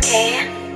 Master,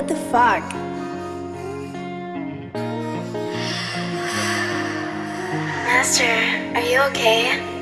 what the fuck? Master, are you okay?